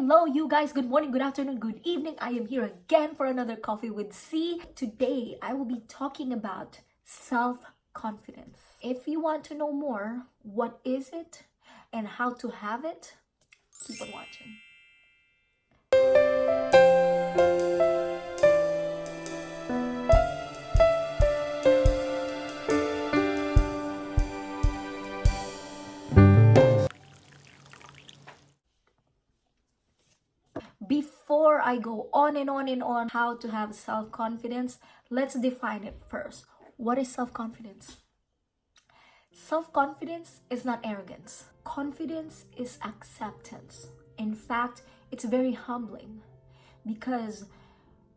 Hello, you guys. Good morning, good afternoon, good evening. I am here again for another Coffee with C. Today, I will be talking about self confidence. If you want to know more, what is it and how to have it, keep on watching. Before I go on and on and on how to have self confidence, let's define it first. What is self confidence? Self confidence is not arrogance, confidence is acceptance. In fact, it's very humbling because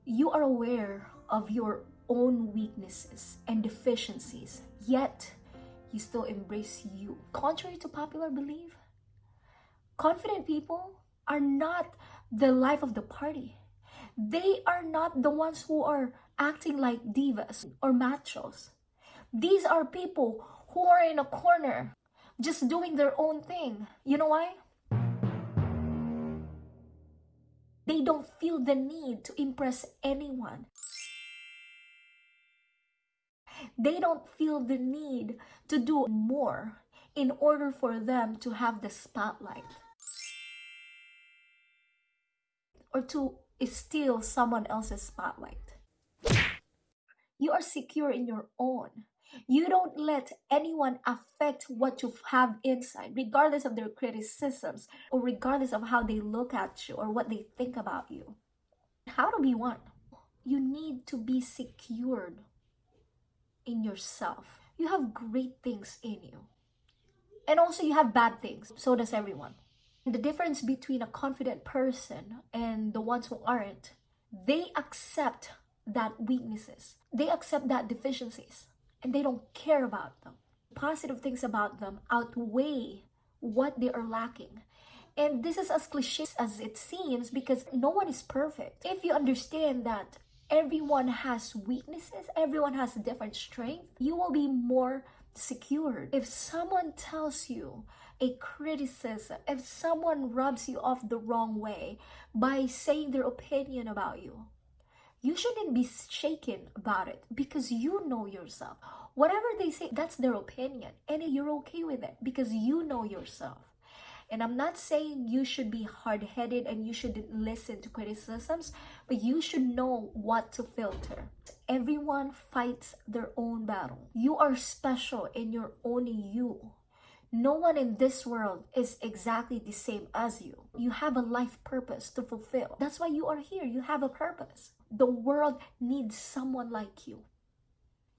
you are aware of your own weaknesses and deficiencies, yet you still embrace you. Contrary to popular belief, confident people are not the life of the party. They are not the ones who are acting like divas or machos. These are people who are in a corner just doing their own thing. You know why? They don't feel the need to impress anyone. They don't feel the need to do more in order for them to have the spotlight or to steal someone else's spotlight. You are secure in your own. You don't let anyone affect what you have inside, regardless of their criticisms or regardless of how they look at you or what they think about you. How to be one? You need to be secured in yourself. You have great things in you. And also, you have bad things. So does everyone. The difference between a confident person and the ones who aren't, they accept that weaknesses, they accept that deficiencies, and they don't care about them. Positive things about them outweigh what they are lacking. And this is as cliche as it seems because no one is perfect. If you understand that everyone has weaknesses, everyone has different strength, you will be more secured. If someone tells you a criticism, if someone rubs you off the wrong way by saying their opinion about you, you shouldn't be shaken about it because you know yourself. Whatever they say, that's their opinion, and you're okay with it because you know yourself. And I'm not saying you should be hard headed and you shouldn't listen to criticisms, but you should know what to filter. Everyone fights their own battle. You are special in your own you. No one in this world is exactly the same as you. You have a life purpose to fulfill. That's why you are here. You have a purpose. The world needs someone like you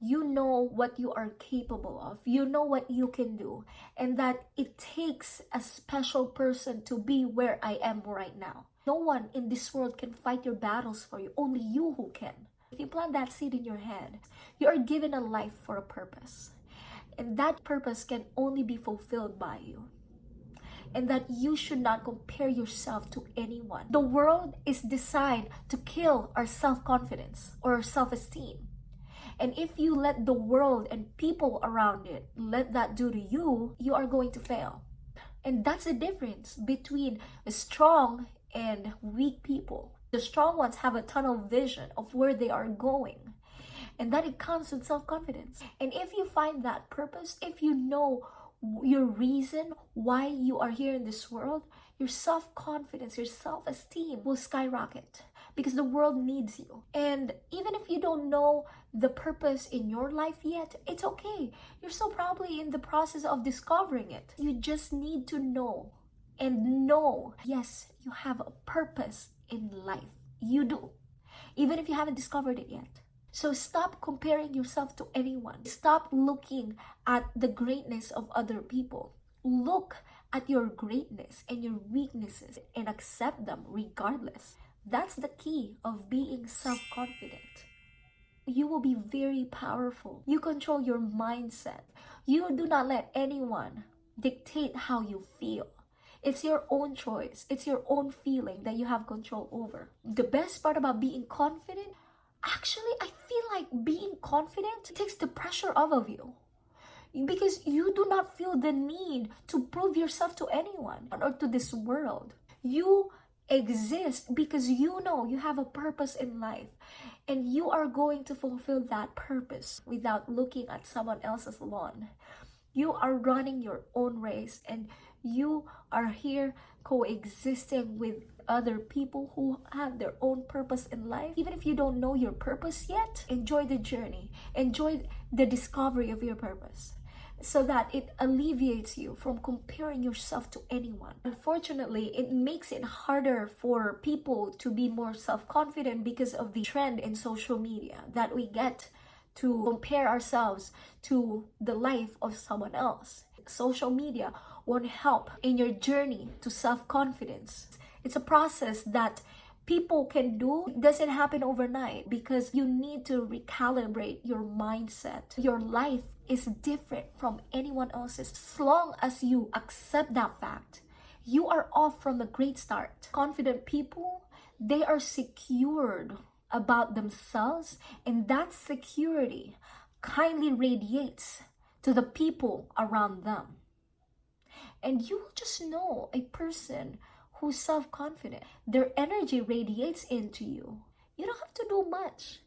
you know what you are capable of. You know what you can do. And that it takes a special person to be where I am right now. No one in this world can fight your battles for you. Only you who can. If you plant that seed in your head, you are given a life for a purpose. And that purpose can only be fulfilled by you. And that you should not compare yourself to anyone. The world is designed to kill our self confidence or self esteem and if you let the world and people around it let that do to you, you are going to fail. And that's the difference between strong and weak people. The strong ones have a tunnel vision of where they are going. And that it comes with self confidence. And if you find that purpose, if you know your reason why you are here in this world, your self confidence, your self esteem will skyrocket because the world needs you. And even if you don't know the purpose in your life yet, it's okay. You're still probably in the process of discovering it. You just need to know and know yes, you have a purpose in life. You do, even if you haven't discovered it yet. So stop comparing yourself to anyone. Stop looking at the greatness of other people. Look at your greatness and your weaknesses and accept them regardless. That's the key of being self confident. You will be very powerful. You control your mindset. You do not let anyone dictate how you feel. It's your own choice. It's your own feeling that you have control over. The best part about being confident, actually, I feel like being confident takes the pressure off of you because you do not feel the need to prove yourself to anyone or to this world. You exist because you know you have a purpose in life and you are going to fulfill that purpose without looking at someone else's lawn. You are running your own race and you are here coexisting with other people who have their own purpose in life. Even if you don't know your purpose yet, enjoy the journey, enjoy the discovery of your purpose so that it alleviates you from comparing yourself to anyone. Unfortunately, it makes it harder for people to be more self confident because of the trend in social media that we get to compare ourselves to the life of someone else. Social media won't help in your journey to self confidence. It's a process that people can do it doesn't happen overnight because you need to recalibrate your mindset. Your life is different from anyone else's. As long as you accept that fact, you are off from a great start. Confident people, they are secured about themselves, and that security kindly radiates to the people around them. And you will just know a person who's self confident. Their energy radiates into you. You don't have to do much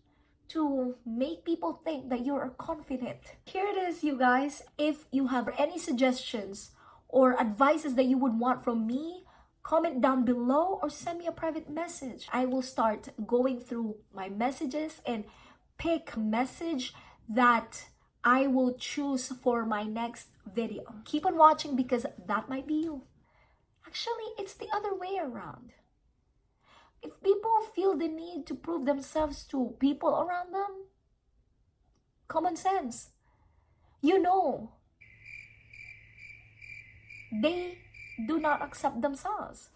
to make people think that you're confident. Here it is, you guys. If you have any suggestions or advices that you would want from me, comment down below or send me a private message. I will start going through my messages and pick message that I will choose for my next video. Keep on watching because that might be you. Actually, it's the other way around. If people feel the need to prove themselves to people around them, common sense. You know, they do not accept themselves.